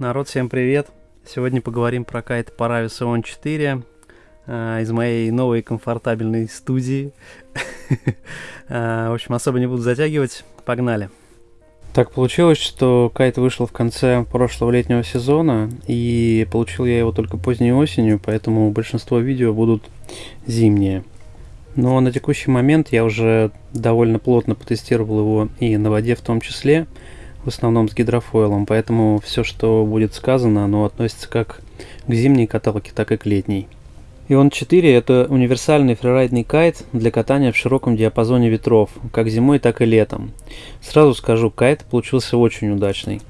Народ, всем привет! Сегодня поговорим про кайт Paravis On 4 э, из моей новой комфортабельной студии. э, в общем, особо не буду затягивать. Погнали! Так получилось, что кайт вышел в конце прошлого летнего сезона, и получил я его только поздней осенью, поэтому большинство видео будут зимние. Но на текущий момент я уже довольно плотно потестировал его и на воде в том числе, в основном с гидрофойлом, поэтому все, что будет сказано, оно относится как к зимней каталке, так и к летней. Ион 4 это универсальный фрирайдный кайт для катания в широком диапазоне ветров, как зимой, так и летом. Сразу скажу, кайт получился очень удачный.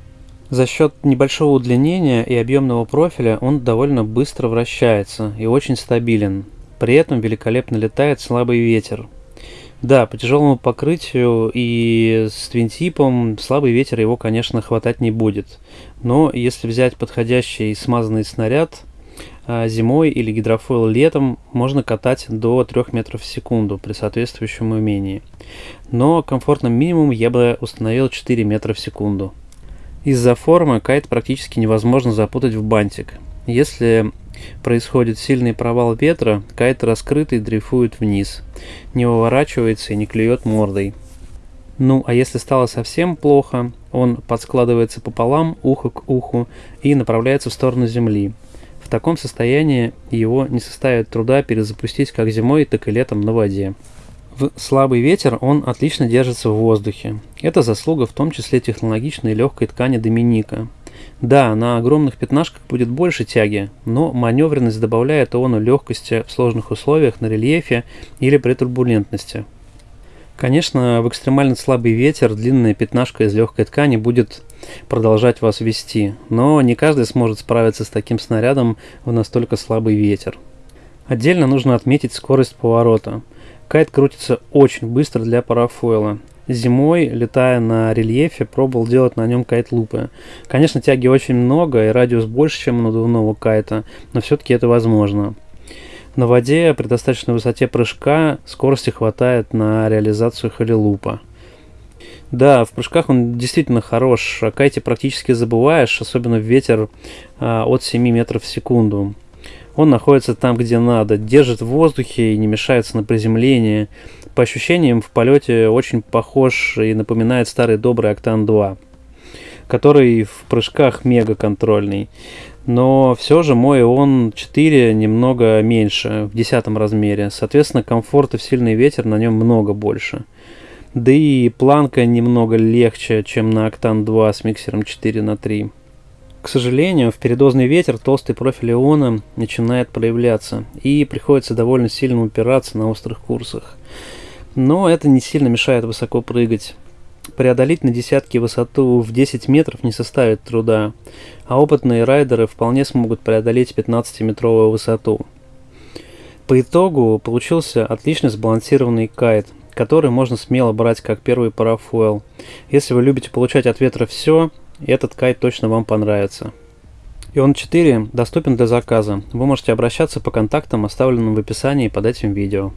За счет небольшого удлинения и объемного профиля он довольно быстро вращается и очень стабилен. При этом великолепно летает слабый ветер, да, по тяжелому покрытию и с твинтипом слабый ветер его, конечно, хватать не будет. Но если взять подходящий смазанный снаряд а, зимой или гидрофойл летом, можно катать до 3 метров в секунду при соответствующем умении. Но комфортным минимум я бы установил 4 метра в секунду. Из-за формы кайт практически невозможно запутать в бантик. Если происходит сильный провал ветра, кайт раскрытый дрейфует вниз, не выворачивается и не клюет мордой. Ну, а если стало совсем плохо, он подскладывается пополам, ухо к уху, и направляется в сторону земли. В таком состоянии его не составит труда перезапустить как зимой, так и летом на воде. В слабый ветер он отлично держится в воздухе. Это заслуга в том числе технологичной легкой ткани Доминика, да, на огромных пятнашках будет больше тяги, но маневренность добавляет иону легкости в сложных условиях на рельефе или при турбулентности. Конечно, в экстремально слабый ветер длинная пятнашка из легкой ткани будет продолжать вас вести, но не каждый сможет справиться с таким снарядом в настолько слабый ветер. Отдельно нужно отметить скорость поворота. Кайт крутится очень быстро для парафойла. Зимой, летая на рельефе, пробовал делать на нем кайт-лупы. Конечно, тяги очень много и радиус больше, чем у надувного кайта, но все-таки это возможно. На воде при достаточной высоте прыжка скорости хватает на реализацию хелилупа. Да, в прыжках он действительно хорош, о кайте практически забываешь, особенно ветер а, от 7 метров в секунду. Он находится там, где надо, держит в воздухе и не мешается на приземлении. По ощущениям, в полете очень похож и напоминает старый добрый Октан 2, который в прыжках мега контрольный. Но все же мой он 4 немного меньше, в десятом размере. Соответственно, комфорта в сильный ветер на нем много больше. Да и планка немного легче, чем на Октан 2 с миксером 4 на 3. К сожалению, в передозный ветер толстый профиль иона начинает проявляться, и приходится довольно сильно упираться на острых курсах. Но это не сильно мешает высоко прыгать. Преодолеть на десятки высоту в 10 метров не составит труда, а опытные райдеры вполне смогут преодолеть 15-метровую высоту. По итогу получился отлично сбалансированный кайт, который можно смело брать как первый парафойл. Если вы любите получать от ветра все, этот кайт точно вам понравится. Ион 4 доступен для заказа. Вы можете обращаться по контактам, оставленным в описании под этим видео.